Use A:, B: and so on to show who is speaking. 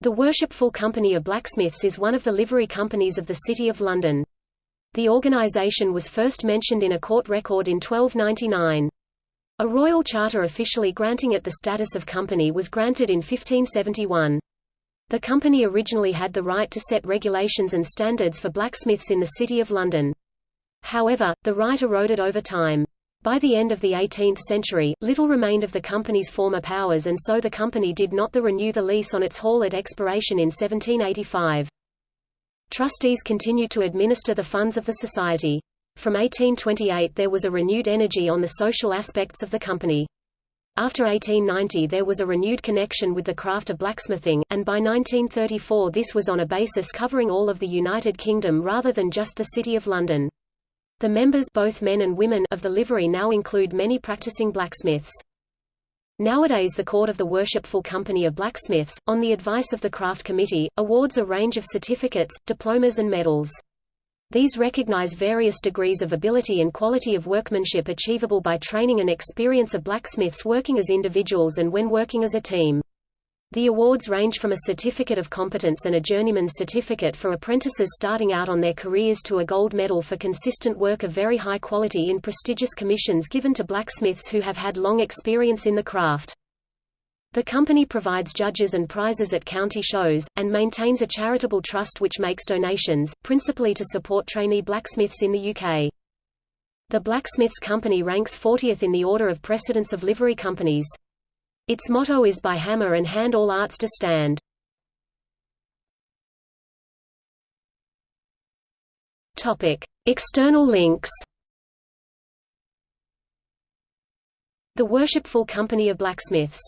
A: The Worshipful Company of Blacksmiths is one of the livery companies of the City of London. The organisation was first mentioned in a court record in 1299. A royal charter officially granting it the status of company was granted in 1571. The company originally had the right to set regulations and standards for blacksmiths in the City of London. However, the right eroded over time. By the end of the 18th century, little remained of the company's former powers and so the company did not the renew the lease on its hall at expiration in 1785. Trustees continued to administer the funds of the society. From 1828 there was a renewed energy on the social aspects of the company. After 1890 there was a renewed connection with the craft of blacksmithing, and by 1934 this was on a basis covering all of the United Kingdom rather than just the City of London. The members both men and women of the livery now include many practicing blacksmiths. Nowadays the Court of the Worshipful Company of Blacksmiths, on the advice of the Craft Committee, awards a range of certificates, diplomas and medals. These recognize various degrees of ability and quality of workmanship achievable by training and experience of blacksmiths working as individuals and when working as a team. The awards range from a certificate of competence and a journeyman's certificate for apprentices starting out on their careers to a gold medal for consistent work of very high quality in prestigious commissions given to blacksmiths who have had long experience in the craft. The company provides judges and prizes at county shows, and maintains a charitable trust which makes donations, principally to support trainee blacksmiths in the UK. The Blacksmiths Company ranks 40th in the order of precedence of livery companies. Its motto is by hammer and hand all arts to stand. External links The Worshipful Company of Blacksmiths